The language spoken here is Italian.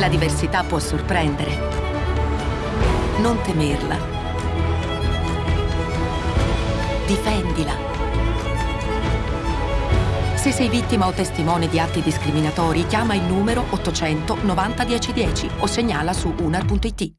La diversità può sorprendere. Non temerla. Difendila. Se sei vittima o testimone di atti discriminatori, chiama il numero 800 90 1010 o segnala su unar.it.